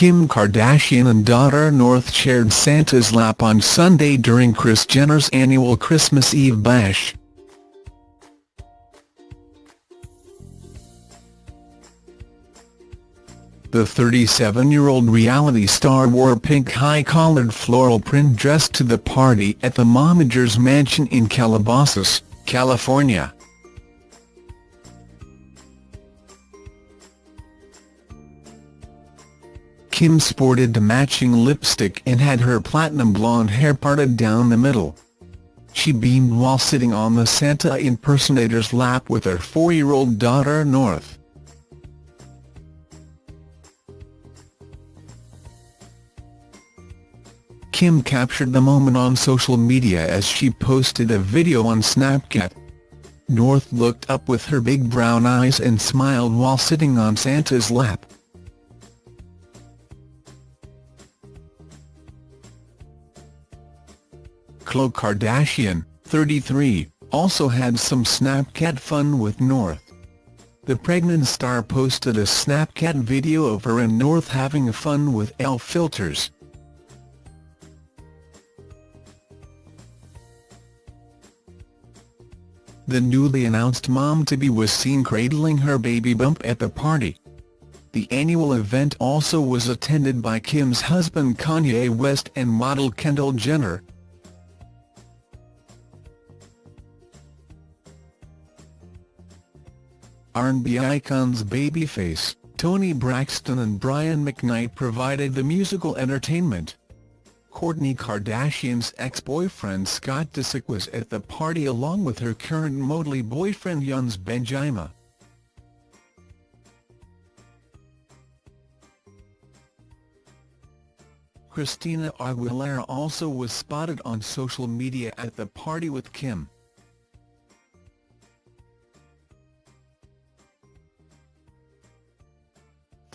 Kim Kardashian and daughter North shared Santa's lap on Sunday during Kris Jenner's annual Christmas Eve bash. The 37-year-old reality star wore a pink high-collared floral print dress to the party at the Momagers mansion in Calabasas, California. Kim sported matching lipstick and had her platinum blonde hair parted down the middle. She beamed while sitting on the Santa impersonator's lap with her four-year-old daughter North. Kim captured the moment on social media as she posted a video on Snapchat. North looked up with her big brown eyes and smiled while sitting on Santa's lap. Khloe Kardashian, 33, also had some Snapchat fun with North. The pregnant star posted a Snapchat video of her and North having fun with elf filters. The newly announced mom-to-be was seen cradling her baby bump at the party. The annual event also was attended by Kim's husband Kanye West and model Kendall Jenner. R&B icons Babyface, Toni Braxton and Brian McKnight provided the musical entertainment. Kourtney Kardashian's ex-boyfriend Scott Disick was at the party along with her current Motley boyfriend Younes Bendjima. Christina Aguilera also was spotted on social media at the party with Kim.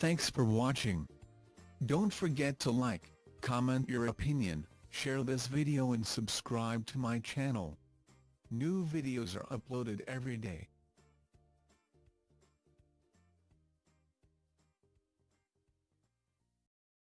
Thanks for watching. Don't forget to like, comment your opinion, share this video and subscribe to my channel. New videos are uploaded every day.